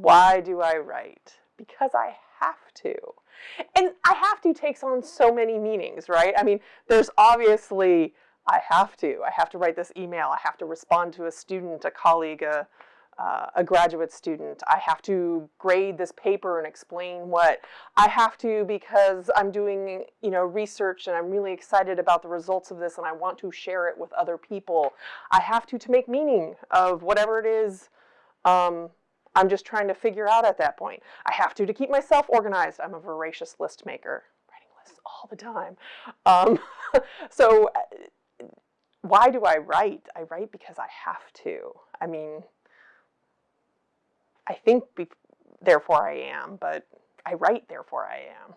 Why do I write? Because I have to. And I have to takes on so many meanings, right? I mean, there's obviously, I have to. I have to write this email. I have to respond to a student, a colleague, a, uh, a graduate student. I have to grade this paper and explain what. I have to because I'm doing, you know, research and I'm really excited about the results of this and I want to share it with other people. I have to to make meaning of whatever it is um, I'm just trying to figure out at that point. I have to to keep myself organized. I'm a voracious list maker, writing lists all the time. Um, so uh, why do I write? I write because I have to. I mean, I think therefore I am, but I write therefore I am.